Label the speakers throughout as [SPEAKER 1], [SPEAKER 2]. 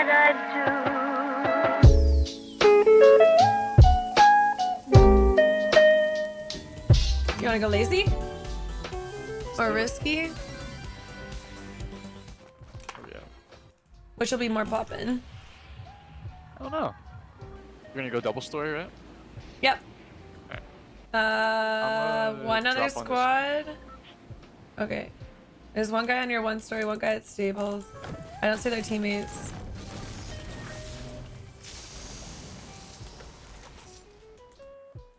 [SPEAKER 1] You wanna go lazy? Or risky?
[SPEAKER 2] Oh, yeah.
[SPEAKER 1] Which will be more poppin'?
[SPEAKER 2] I don't know. You're gonna go double story, right?
[SPEAKER 1] Yep.
[SPEAKER 2] Alright.
[SPEAKER 1] Uh, one other
[SPEAKER 2] drop on
[SPEAKER 1] squad. Okay. There's one guy on your one story, one guy at stables. I don't see their teammates.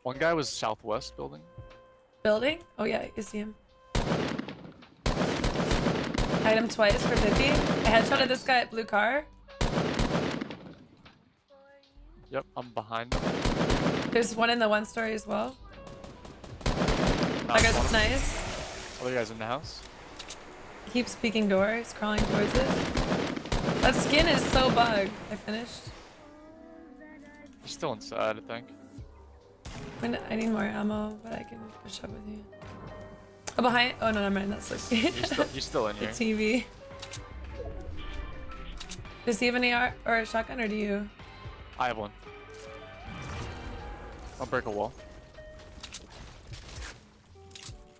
[SPEAKER 2] One guy was southwest building.
[SPEAKER 1] Building? Oh yeah, you see him. Hit him twice for 50. I headshotted this guy at blue car.
[SPEAKER 2] Yep, I'm behind him.
[SPEAKER 1] There's one in the one story as well. That guy's nice.
[SPEAKER 2] Other guys in the house.
[SPEAKER 1] He keeps peeking door. He's crawling towards it. That skin is so bugged. I finished.
[SPEAKER 2] He's still inside, I think.
[SPEAKER 1] I I need more ammo, but I can push up with you. Oh, behind. Oh, no, never mind. That's like
[SPEAKER 2] He's still, he's still in
[SPEAKER 1] the. TV. Does he have an AR or a shotgun, or do you?
[SPEAKER 2] I have one. I'll break a wall.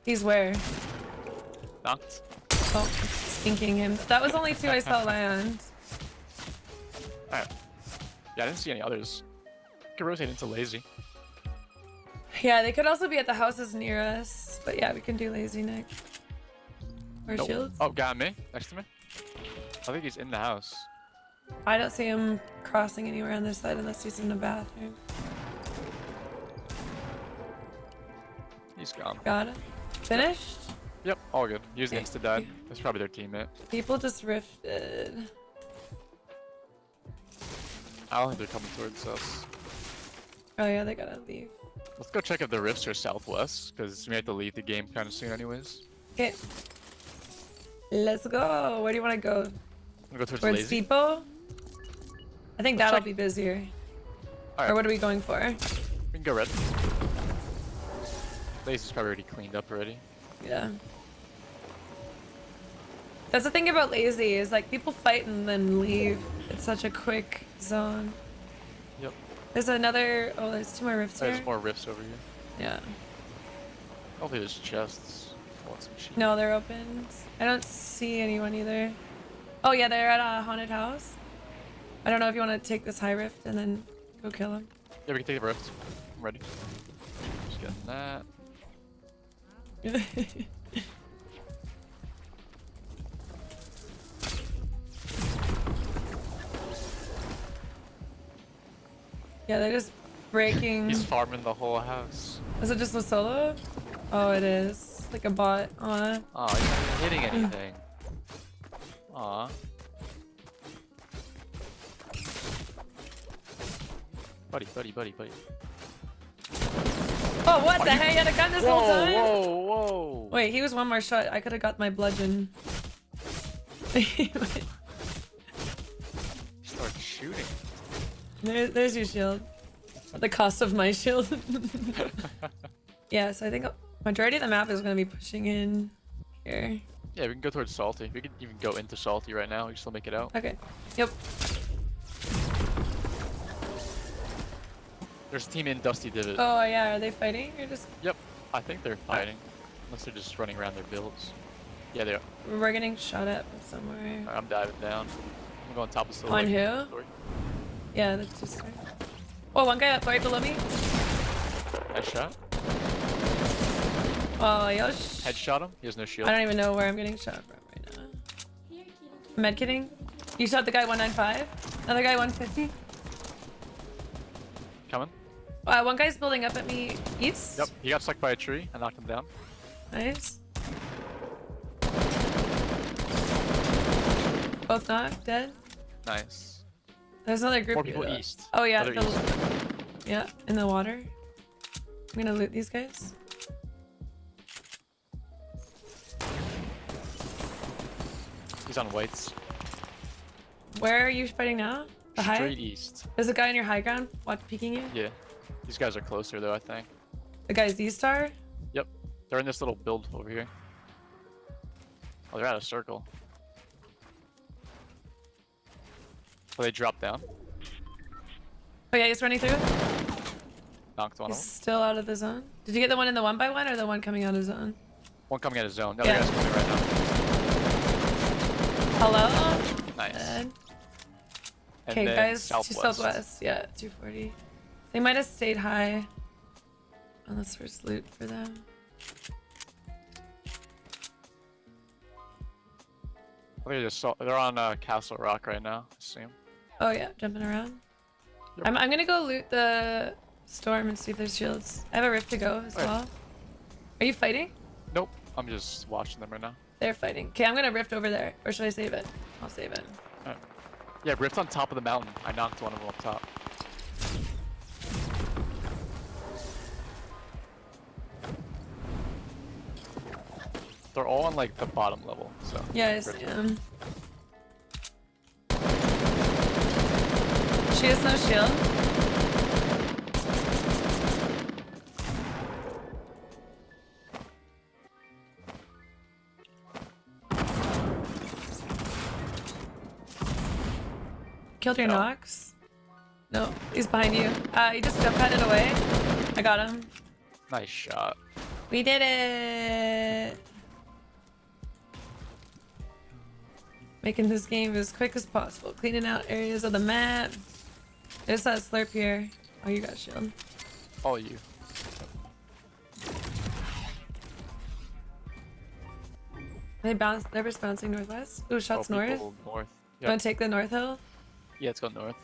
[SPEAKER 1] He's where?
[SPEAKER 2] Knocked.
[SPEAKER 1] Oh, stinking him. That was only two I saw land.
[SPEAKER 2] Alright. Yeah, I didn't see any others. Could rotate into lazy.
[SPEAKER 1] Yeah, they could also be at the houses near us. But yeah, we can do lazy next. Or
[SPEAKER 2] Nope.
[SPEAKER 1] shields.
[SPEAKER 2] Oh, got me. Next to me. I think he's in the house.
[SPEAKER 1] I don't see him crossing anywhere on this side unless he's in the bathroom.
[SPEAKER 2] He's gone.
[SPEAKER 1] Got it. Finished?
[SPEAKER 2] Yep, all good.
[SPEAKER 1] Okay.
[SPEAKER 2] insta died. That's probably their teammate.
[SPEAKER 1] People just rifted.
[SPEAKER 2] I don't think they're coming towards us.
[SPEAKER 1] Oh yeah, they gotta leave.
[SPEAKER 2] Let's go check if the rifts are southwest, because we have to leave the game kind of soon anyways.
[SPEAKER 1] Okay. Let's go. Where do you want to go?
[SPEAKER 2] I'm go towards
[SPEAKER 1] Towards
[SPEAKER 2] lazy.
[SPEAKER 1] Depot? I think
[SPEAKER 2] Let's
[SPEAKER 1] that'll
[SPEAKER 2] check-
[SPEAKER 1] be busier.
[SPEAKER 2] Alright,
[SPEAKER 1] Or what are we going for?
[SPEAKER 2] we can go red. Lazy's probably already cleaned up already.
[SPEAKER 1] Yeah. That's the thing about lazy is like people fight and then leave. It's such a quick zone.
[SPEAKER 2] Yep.
[SPEAKER 1] There's another. Oh, there's two more rifts
[SPEAKER 2] There's
[SPEAKER 1] here.
[SPEAKER 2] more rifts over here.
[SPEAKER 1] Yeah.
[SPEAKER 2] Hopefully there's chests. I want some.
[SPEAKER 1] No, they're open. I don't see anyone either. Oh yeah, they're at a haunted house. I don't know if you want to take this high rift and then go kill him.
[SPEAKER 2] Yeah, we can take the rift. I'm ready. Just getting that.
[SPEAKER 1] yeah, they're just breaking.
[SPEAKER 2] He's farming the whole house.
[SPEAKER 1] Is it just a solo? Oh, it is. Like a bot. Aw.
[SPEAKER 2] Oh, he's not even hitting anything. Aw. Buddy, buddy, buddy, buddy.
[SPEAKER 1] Oh, what the heck? You had a gun this whole
[SPEAKER 2] Whoa,
[SPEAKER 1] time?
[SPEAKER 2] whoa, whoa!
[SPEAKER 1] Wait, he was one more shot. I could have got my bludgeon.
[SPEAKER 2] Start shooting.
[SPEAKER 1] There, there's your shield. At the cost of my shield. yeah, so I think majority of the map is going to be pushing in here.
[SPEAKER 2] Yeah, we can go towards Salty. We can even go into Salty right now. We can still make it out.
[SPEAKER 1] Okay. Yep.
[SPEAKER 2] There's a team in Dusty Divot.
[SPEAKER 1] Oh, yeah. Are they fighting? Or just...
[SPEAKER 2] Yep, I think they're fighting. Unless they're just running around their builds. Yeah, they are.
[SPEAKER 1] We're getting shot at somewhere.
[SPEAKER 2] Alright, I'm diving down. I'm going top of Silver.
[SPEAKER 1] On who? Yeah, that's just... Oh, one guy up right below me.
[SPEAKER 2] Headshot.
[SPEAKER 1] Oh, yosh.
[SPEAKER 2] Headshot him. He has no shield.
[SPEAKER 1] I don't even know where I'm getting shot from right now. Med kitting? You shot the guy 195? Another guy 150?
[SPEAKER 2] Coming.
[SPEAKER 1] Uh, one guy's building up at me east.
[SPEAKER 2] Yep, he got stuck by a tree. I knocked him down.
[SPEAKER 1] Nice. Both knocked, dead.
[SPEAKER 2] Nice.
[SPEAKER 1] There's another group.
[SPEAKER 2] More people east.
[SPEAKER 1] Oh yeah, the-
[SPEAKER 2] east.
[SPEAKER 1] yeah, in the water. I'm gonna loot these guys.
[SPEAKER 2] He's on whites.
[SPEAKER 1] Where are you fighting now? The high?
[SPEAKER 2] East.
[SPEAKER 1] There's a guy on your high ground watch peeking you.
[SPEAKER 2] Yeah. These guys are closer though, I think.
[SPEAKER 1] The guy's D star.
[SPEAKER 2] Yep. They're in this little build over here. Oh, they're out of circle. Oh, they dropped down.
[SPEAKER 1] Oh yeah, he's running through.
[SPEAKER 2] Knocked one
[SPEAKER 1] He's
[SPEAKER 2] of them.
[SPEAKER 1] still out of the zone. Did you get the one in the one by one or the one coming out of zone?
[SPEAKER 2] One coming out of zone. The other
[SPEAKER 1] Yeah.
[SPEAKER 2] guy's coming right now.
[SPEAKER 1] Hello.
[SPEAKER 2] Nice.
[SPEAKER 1] Dead. Okay, guys,
[SPEAKER 2] southwest.
[SPEAKER 1] to southwest. Yeah, 240. They might have stayed high. Unless there's loot for them.
[SPEAKER 2] I think They're, just, so- they're on uh, Castle Rock right now. I assume.
[SPEAKER 1] Oh yeah, jumping around.
[SPEAKER 2] Yep.
[SPEAKER 1] I'm, I'm gonna go loot the storm and see if there's shields. I have a rift to go as
[SPEAKER 2] Okay.
[SPEAKER 1] well. Are you fighting?
[SPEAKER 2] Nope. I'm just watching them right now.
[SPEAKER 1] They're fighting. Okay, I'm gonna rift over there. Or should I save it? I'll save it.
[SPEAKER 2] Yeah, Rift on top of the mountain. I knocked one of them up top. They're all on like the bottom level, so.
[SPEAKER 1] Yeah, I see
[SPEAKER 2] Rift-
[SPEAKER 1] She has no shield. Killed your
[SPEAKER 2] No.
[SPEAKER 1] Nox? No, he's behind you. Uh, he just jump padded away. I got him.
[SPEAKER 2] Nice shot.
[SPEAKER 1] We did it! Making this game as quick as possible. Cleaning out areas of the map. There's that slurp here. Oh, you got shield.
[SPEAKER 2] All you.
[SPEAKER 1] They bounce. They're just bouncing northwest. Ooh, shots
[SPEAKER 2] Oh,
[SPEAKER 1] north.
[SPEAKER 2] North. Yep.
[SPEAKER 1] to take the north hill?
[SPEAKER 2] Yeah, it's going go north.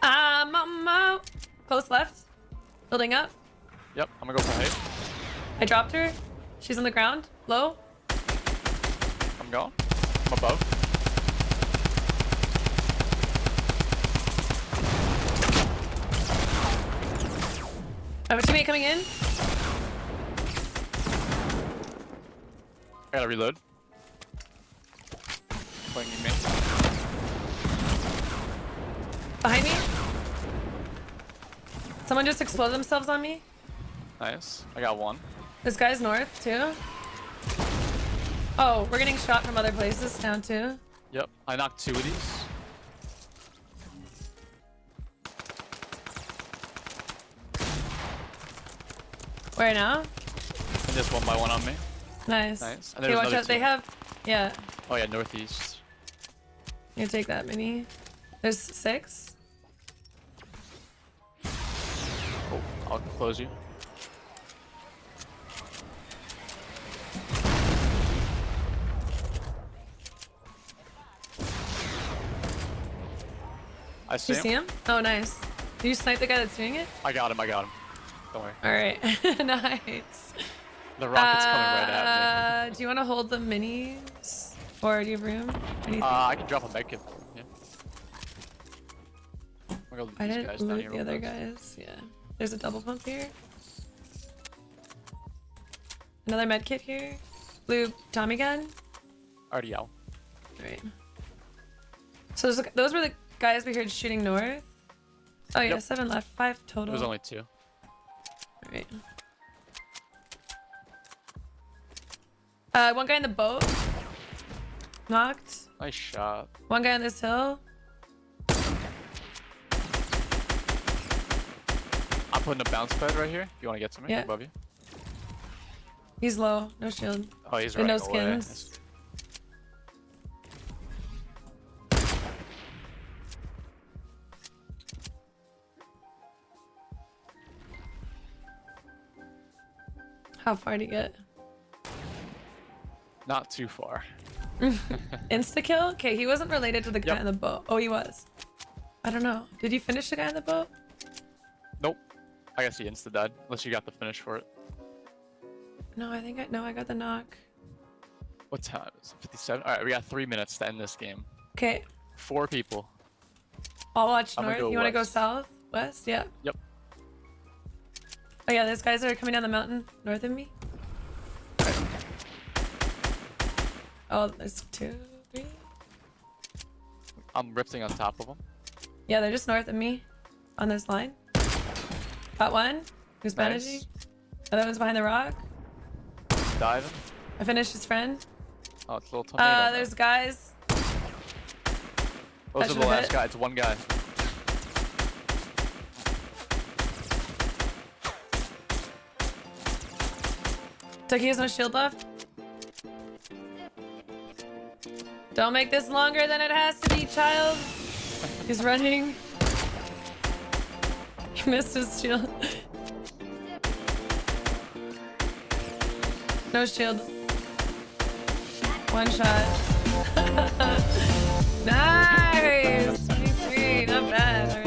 [SPEAKER 1] I'm on my close left. Building up.
[SPEAKER 2] Yep, I'm gonna go for height.
[SPEAKER 1] I dropped her. She's on the ground. Low.
[SPEAKER 2] I'm going. I'm above.
[SPEAKER 1] I have a teammate coming in.
[SPEAKER 2] I gotta reload. Playing me.
[SPEAKER 1] Behind me. Someone just exploded themselves on me.
[SPEAKER 2] Nice. I got one.
[SPEAKER 1] This guy's north too. Oh, we're getting shot from other places down too.
[SPEAKER 2] Yep. I knocked two of these.
[SPEAKER 1] Where now?
[SPEAKER 2] And just one by one on me.
[SPEAKER 1] Nice.
[SPEAKER 2] Nice. And
[SPEAKER 1] Okay, watch out. They have. Yeah.
[SPEAKER 2] Oh yeah, northeast.
[SPEAKER 1] You take that mini. There's six.
[SPEAKER 2] Oh, I'll close you. I see,
[SPEAKER 1] You see him? Oh, nice. Did you snipe the guy that's doing it?
[SPEAKER 2] I got him. I got him. Don't worry.
[SPEAKER 1] All right. nice.
[SPEAKER 2] The rocket's coming right at me.
[SPEAKER 1] Uh, Do you want to hold the minis? Or do you have room?
[SPEAKER 2] Uh, I can drop a medkit. Yeah. I'm go
[SPEAKER 1] I didn't loot the other guys. Yeah. There's a double pump here. Another med kit here. Blue Tommy gun.
[SPEAKER 2] Already out.
[SPEAKER 1] Right. So those were the guys we heard shooting north. Oh yeah, seven left, five total.
[SPEAKER 2] was only two.
[SPEAKER 1] All right. Uh, one guy in the boat. Knocked.
[SPEAKER 2] Nice shot.
[SPEAKER 1] One guy on this hill.
[SPEAKER 2] I'm putting a bounce pad right here. If you want to get to me
[SPEAKER 1] Yeah.
[SPEAKER 2] above you.
[SPEAKER 1] He's low, no shield.
[SPEAKER 2] Oh, he's
[SPEAKER 1] And no
[SPEAKER 2] away.
[SPEAKER 1] skins. How far to get?
[SPEAKER 2] Not too far.
[SPEAKER 1] Insta kill? Okay, he wasn't related to the guy
[SPEAKER 2] Yep.
[SPEAKER 1] on the boat. Oh, he was. I don't know. Did you finish the guy in the boat?
[SPEAKER 2] Nope. I guess he insta died. Unless you got the finish for it.
[SPEAKER 1] No, I think I no, I got the knock.
[SPEAKER 2] What time is it? 57? Alright, we got three minutes to end this game.
[SPEAKER 1] Okay,
[SPEAKER 2] Four people.
[SPEAKER 1] I'll watch north.
[SPEAKER 2] go
[SPEAKER 1] you want to go south? West? Yeah.
[SPEAKER 2] Yep.
[SPEAKER 1] Oh yeah, those guys are coming down the mountain north of me. Oh, there's two, three.
[SPEAKER 2] I'm rifting on top of them.
[SPEAKER 1] Yeah, they're just north of me, on this line. Got one. Who's?
[SPEAKER 2] Nice.
[SPEAKER 1] Other one's behind the rock.
[SPEAKER 2] Diving.
[SPEAKER 1] I finished his friend.
[SPEAKER 2] Oh, it's a little tomato.
[SPEAKER 1] Uh, there's guys.
[SPEAKER 2] Those are the last
[SPEAKER 1] hit.
[SPEAKER 2] guy. It's one guy.
[SPEAKER 1] Tucky has no shield left. Don't make this longer than it has to be, child. He's running. He missed his shield. No shield. One shot. nice! 23, not bad.